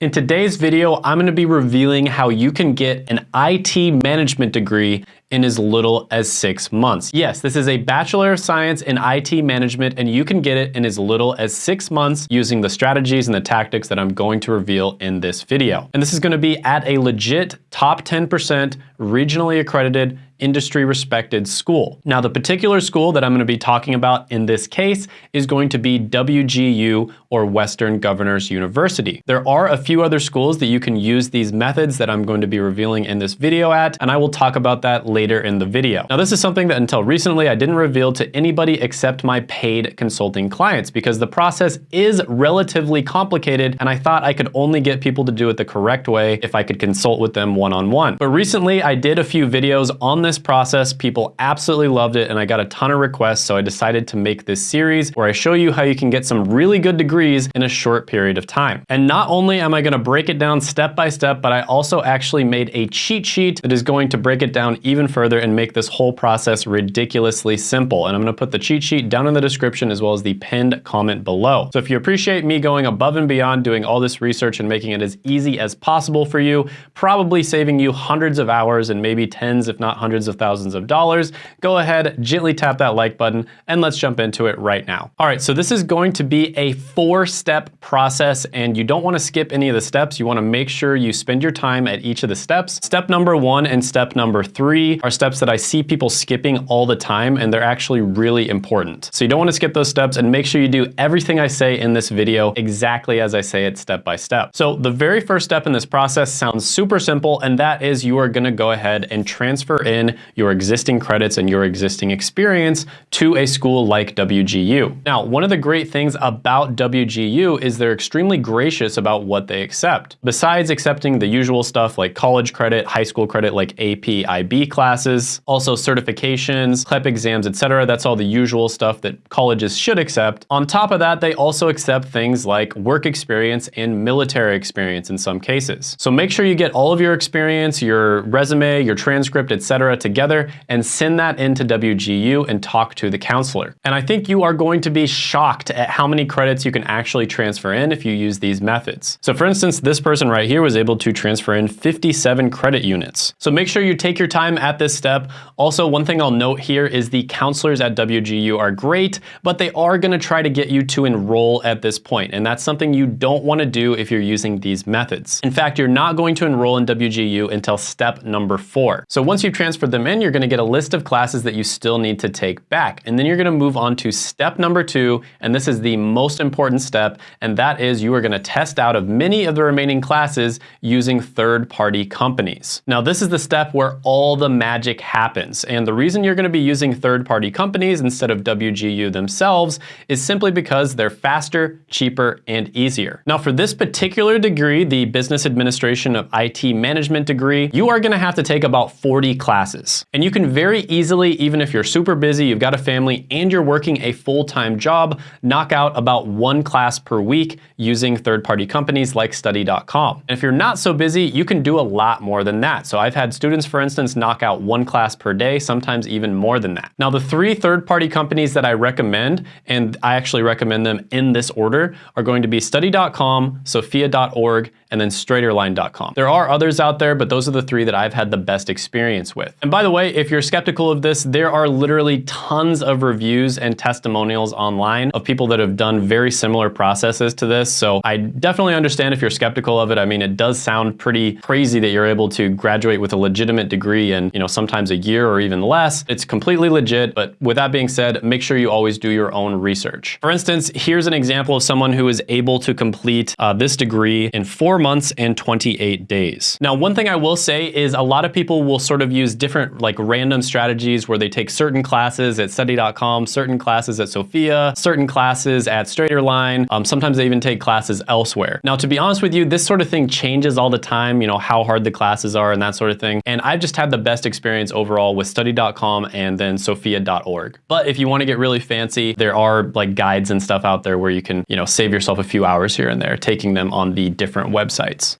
In today's video, I'm gonna be revealing how you can get an IT management degree in as little as six months. Yes, this is a Bachelor of Science in IT Management and you can get it in as little as six months using the strategies and the tactics that I'm going to reveal in this video. And this is gonna be at a legit top 10% regionally accredited industry respected school. Now the particular school that I'm going to be talking about in this case is going to be WGU or Western Governors University. There are a few other schools that you can use these methods that I'm going to be revealing in this video at and I will talk about that later later in the video. Now this is something that until recently I didn't reveal to anybody except my paid consulting clients because the process is relatively complicated and I thought I could only get people to do it the correct way if I could consult with them one-on-one. -on -one. But recently I did a few videos on this process. People absolutely loved it and I got a ton of requests so I decided to make this series where I show you how you can get some really good degrees in a short period of time. And not only am I gonna break it down step by step, but I also actually made a cheat sheet that is going to break it down even further and make this whole process ridiculously simple. And I'm gonna put the cheat sheet down in the description as well as the pinned comment below. So if you appreciate me going above and beyond doing all this research and making it as easy as possible for you, probably saving you hundreds of hours and maybe tens if not hundreds of thousands of dollars, go ahead, gently tap that like button and let's jump into it right now. All right, so this is going to be a four-step process and you don't wanna skip any of the steps. You wanna make sure you spend your time at each of the steps. Step number one and step number three are steps that I see people skipping all the time and they're actually really important. So you don't wanna skip those steps and make sure you do everything I say in this video exactly as I say it step by step. So the very first step in this process sounds super simple and that is you are gonna go ahead and transfer in your existing credits and your existing experience to a school like WGU. Now, one of the great things about WGU is they're extremely gracious about what they accept. Besides accepting the usual stuff like college credit, high school credit like AP, IB classes, also certifications, CLEP exams, etc. That's all the usual stuff that colleges should accept. On top of that, they also accept things like work experience and military experience in some cases. So make sure you get all of your experience, your resume, your transcript, etc. together and send that into WGU and talk to the counselor. And I think you are going to be shocked at how many credits you can actually transfer in if you use these methods. So for instance, this person right here was able to transfer in 57 credit units. So make sure you take your time at this step. Also, one thing I'll note here is the counselors at WGU are great, but they are gonna try to get you to enroll at this point, and that's something you don't wanna do if you're using these methods. In fact, you're not going to enroll in WGU until step number four. So once you've transferred them in, you're gonna get a list of classes that you still need to take back, and then you're gonna move on to step number two, and this is the most important step, and that is you are gonna test out of many of the remaining classes using third-party companies. Now, this is the step where all the magic happens. And the reason you're gonna be using third-party companies instead of WGU themselves is simply because they're faster, cheaper, and easier. Now for this particular degree, the Business Administration of IT Management degree, you are gonna have to take about 40 classes. And you can very easily, even if you're super busy, you've got a family, and you're working a full-time job, knock out about one class per week using third-party companies like study.com. And if you're not so busy, you can do a lot more than that. So I've had students, for instance, knock out one class class per day, sometimes even more than that. Now, the three third-party companies that I recommend, and I actually recommend them in this order, are going to be study.com, sophia.org, and then straighterline.com. There are others out there, but those are the three that I've had the best experience with. And by the way, if you're skeptical of this, there are literally tons of reviews and testimonials online of people that have done very similar processes to this. So I definitely understand if you're skeptical of it. I mean, it does sound pretty crazy that you're able to graduate with a legitimate degree in, you know, sometimes a year or even less. It's completely legit, but with that being said, make sure you always do your own research. For instance, here's an example of someone who is able to complete uh, this degree in four months and 28 days. Now, one thing I will say is a lot of people will sort of use different like random strategies where they take certain classes at study.com, certain classes at Sophia, certain classes at Straighterline. Um, sometimes they even take classes elsewhere. Now, to be honest with you, this sort of thing changes all the time, you know, how hard the classes are and that sort of thing. And I've just had the best experience overall with study.com and then sophia.org. But if you want to get really fancy, there are like guides and stuff out there where you can, you know, save yourself a few hours here and there taking them on the different websites.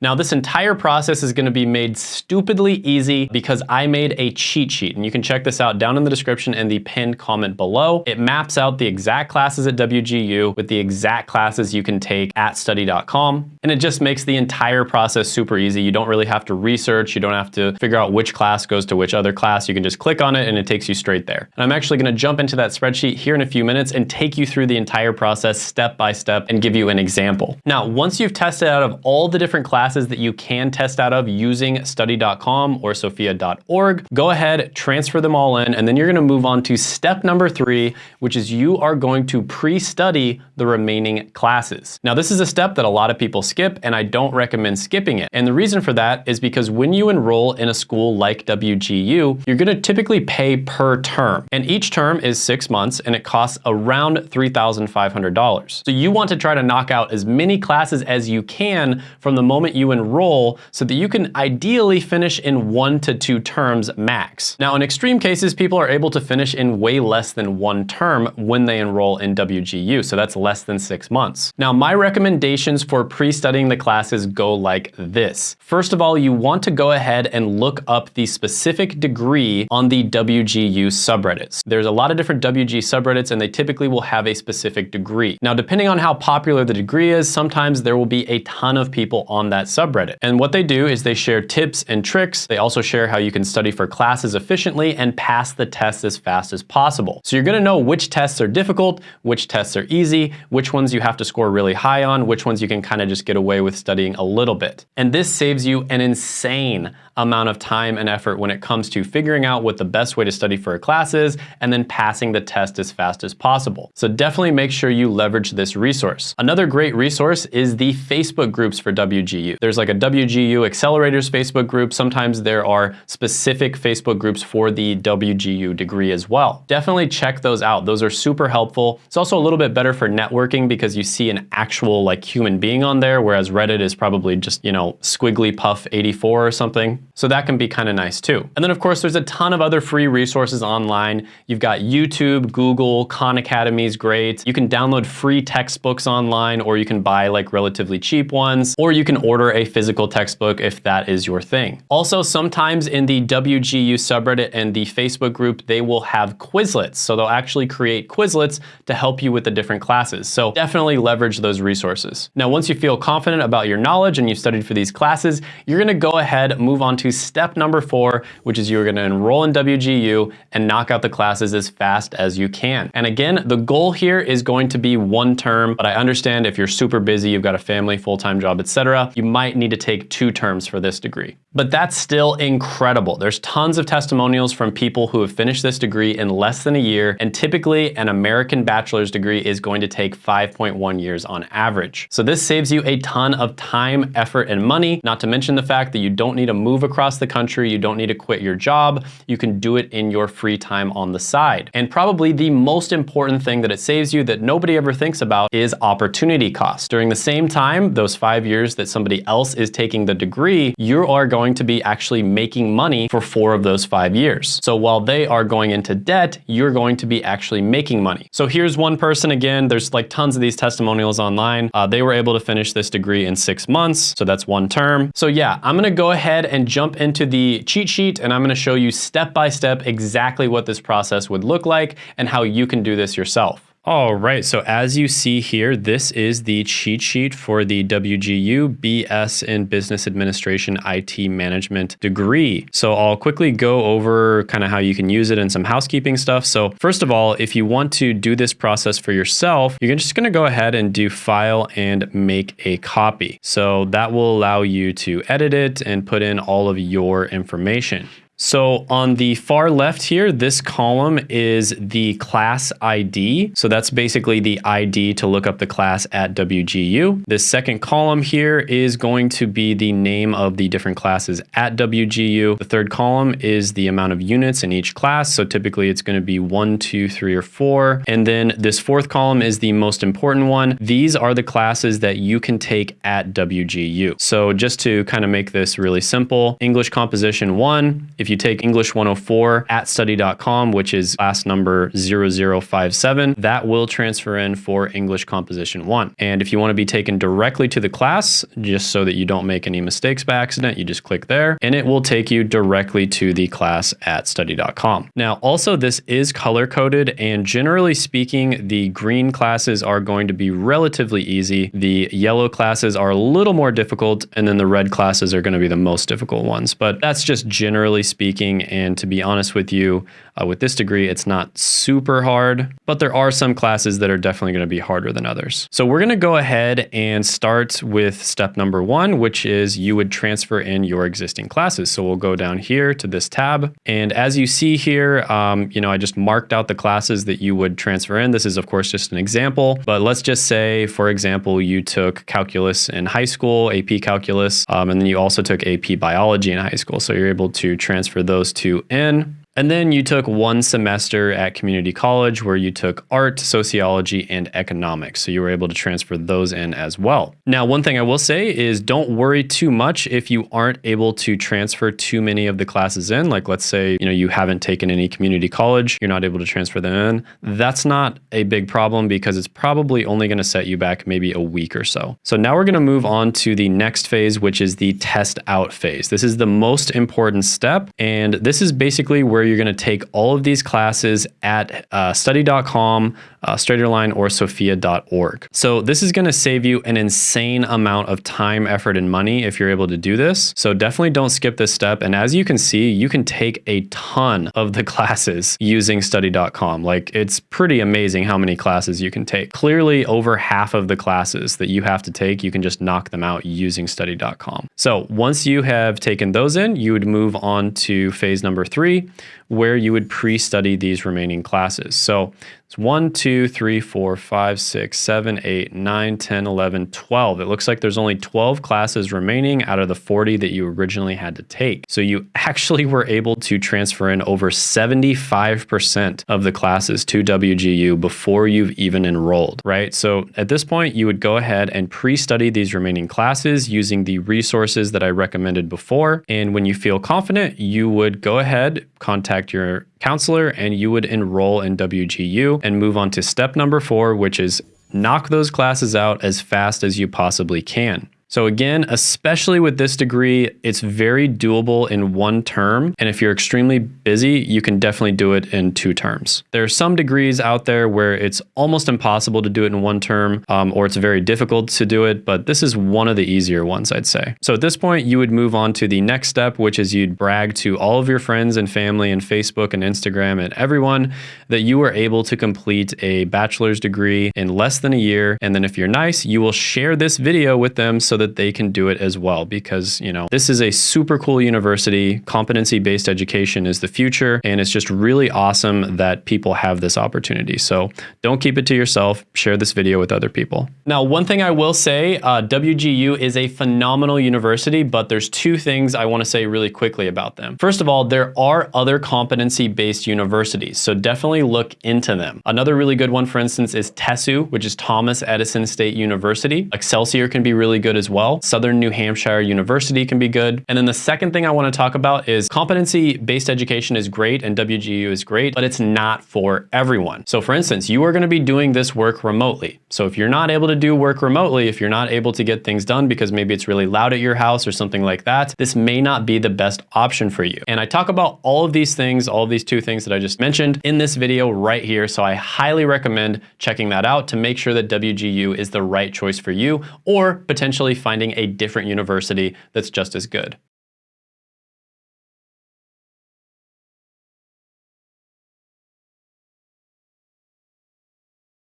Now, this entire process is going to be made stupidly easy because I made a cheat sheet. And you can check this out down in the description and the pinned comment below. It maps out the exact classes at WGU with the exact classes you can take at study.com. And it just makes the entire process super easy. You don't really have to research. You don't have to figure out which class goes to which other class. You can just click on it and it takes you straight there. And I'm actually gonna jump into that spreadsheet here in a few minutes and take you through the entire process step by step and give you an example. Now, once you've tested out of all the different classes that you can test out of using study.com or sophia.org, go ahead, transfer them all in, and then you're gonna move on to step number three, which is you are going to pre-study the remaining classes. Now, this is a step that a lot of people skip, and I don't recommend skipping it. And the reason for that is because when you enroll in a school like WGU, you're gonna typically pay per term. And each term is six months, and it costs around $3,500. So you want to try to knock out as many classes as you can from the moment you enroll so that you can ideally finish in one to two terms max. Now, in extreme cases, people are able to finish in way less than one term when they enroll in WGU, so that's less than six months. Now, my recommendations for pre-studying the classes go like this. First of all, you want to go ahead and look up the specific degree on the WGU subreddits. There's a lot of different WG subreddits and they typically will have a specific degree. Now, depending on how popular the degree is, sometimes there will be a ton of people on that subreddit. And what they do is they share tips and tricks. They also share how you can study for classes efficiently and pass the tests as fast as possible. So you're gonna know which tests are difficult, which tests are easy, which ones you have to score really high on, which ones you can kind of just get away with studying a little bit. And this saves you an insane amount of time and effort when it comes to figuring out what the best way to study for a class is and then passing the test as fast as possible. So definitely make sure you leverage this resource. Another great resource is the Facebook groups for WGU. There's like a WGU Accelerators Facebook group. Sometimes there are specific Facebook groups for the WGU degree as well. Definitely check those out. Those are super helpful. It's also a little bit better for networking because you see an actual like human being on there, whereas Reddit is probably just, you know, squiggly puff 84 or something. So that can be kind of nice too. And then of course, there's a ton of other free resources online. You've got YouTube, Google, Khan Academy is great. You can download free textbooks online or you can buy like relatively cheap ones, or you can order a physical textbook if that is your thing. Also, sometimes in the WGU subreddit and the Facebook group, they will have Quizlets. So they'll actually create Quizlets to help you with the different classes. So definitely leverage those resources. Now, once you feel confident about your knowledge and you've studied for these classes, you're gonna go ahead, move on to step number four, which is you're gonna enroll in WGU and knock out the classes as fast as you can. And again, the goal here is going to be one term, but I understand if you're super busy, you've got a family, full-time job, etc., you might need to take two terms for this degree. But that's still incredible. There's tons of testimonials from people who have finished this degree in less than a year, and typically an American bachelor's degree is going to take 5.1 years on average. So this saves you a ton of time, effort, and money, not to mention the fact that you don't need to move across the country, you don't need to quit your job, you can do it in your free time on the side. And probably the most important thing that it saves you that nobody ever thinks about is opportunity cost. During the same time, those five years that somebody else is taking the degree, you are going to be actually making money for four of those five years. So while they are going into debt, you're going to be actually making money. So here's one person again, there's like tons of these testimonials online. Uh, they were able to finish this degree in six months. So that's one term. So yeah, I'm gonna go ahead and jump into the cheat sheet and I'm gonna show you step by step exactly what this process would look like and how you can do this yourself. All right, so as you see here, this is the cheat sheet for the WGU BS in Business Administration IT Management degree. So I'll quickly go over kind of how you can use it and some housekeeping stuff. So first of all, if you want to do this process for yourself, you're just gonna go ahead and do file and make a copy. So that will allow you to edit it and put in all of your information. So on the far left here, this column is the class ID. So that's basically the ID to look up the class at WGU. This second column here is going to be the name of the different classes at WGU. The third column is the amount of units in each class. So typically it's going to be one, two, three, or four. And then this fourth column is the most important one. These are the classes that you can take at WGU. So just to kind of make this really simple, English composition one, if if you take English 104 at study.com, which is class number 0057, that will transfer in for English Composition 1. And if you want to be taken directly to the class, just so that you don't make any mistakes by accident, you just click there and it will take you directly to the class at study.com. Now, also this is color coded and generally speaking, the green classes are going to be relatively easy. The yellow classes are a little more difficult and then the red classes are going to be the most difficult ones. But that's just generally speaking. And to be honest with you, uh, with this degree, it's not super hard, but there are some classes that are definitely going to be harder than others. So we're going to go ahead and start with step number one, which is you would transfer in your existing classes. So we'll go down here to this tab. And as you see here, um, you know, I just marked out the classes that you would transfer in. This is of course just an example, but let's just say, for example, you took calculus in high school, AP calculus, um, and then you also took AP biology in high school. So you're able to transfer those two in. And then you took one semester at community college where you took art, sociology, and economics. So you were able to transfer those in as well. Now, one thing I will say is don't worry too much if you aren't able to transfer too many of the classes in. Like let's say, you know, you haven't taken any community college, you're not able to transfer them in. That's not a big problem because it's probably only going to set you back maybe a week or so. So now we're going to move on to the next phase, which is the test out phase. This is the most important step. And this is basically where where you're going to take all of these classes at uh, study.com, uh, straighterline, or sophia.org. So this is going to save you an insane amount of time, effort, and money if you're able to do this. So definitely don't skip this step. And as you can see, you can take a ton of the classes using study.com. Like it's pretty amazing how many classes you can take. Clearly over half of the classes that you have to take, you can just knock them out using study.com. So once you have taken those in, you would move on to phase number three, where you would pre-study these remaining classes. So it's 1, 2, 3, 4, 5, 6, 7, 8, 9, 10, 11, 12. It looks like there's only 12 classes remaining out of the 40 that you originally had to take. So you actually were able to transfer in over 75% of the classes to WGU before you've even enrolled, right? So at this point, you would go ahead and pre-study these remaining classes using the resources that I recommended before. And when you feel confident, you would go ahead, contact your counselor and you would enroll in WGU and move on to step number four, which is knock those classes out as fast as you possibly can. So again, especially with this degree, it's very doable in one term. And if you're extremely busy, you can definitely do it in two terms. There are some degrees out there where it's almost impossible to do it in one term, um, or it's very difficult to do it, but this is one of the easier ones, I'd say. So at this point, you would move on to the next step, which is you'd brag to all of your friends and family and Facebook and Instagram and everyone that you were able to complete a bachelor's degree in less than a year. And then if you're nice, you will share this video with them so that they can do it as well because, you know, this is a super cool university. Competency-based education is the future and it's just really awesome that people have this opportunity. So don't keep it to yourself, share this video with other people. Now, one thing I will say, uh, WGU is a phenomenal university, but there's two things I wanna say really quickly about them. First of all, there are other competency-based universities, so definitely look into them. Another really good one, for instance, is TESU, which is Thomas Edison State University. Excelsior can be really good as well. Southern New Hampshire University can be good. And then the second thing I wanna talk about is competency-based education is great and WGU is great, but it's not for everyone. So for instance, you are gonna be doing this work remotely. So if you're not able to do work remotely, if you're not able to get things done because maybe it's really loud at your house or something like that, this may not be the best option for you. And I talk about all of these things, all of these two things that I just mentioned in this video right here. So I highly recommend checking that out to make sure that WGU is the right choice for you or potentially finding a different university that's just as good.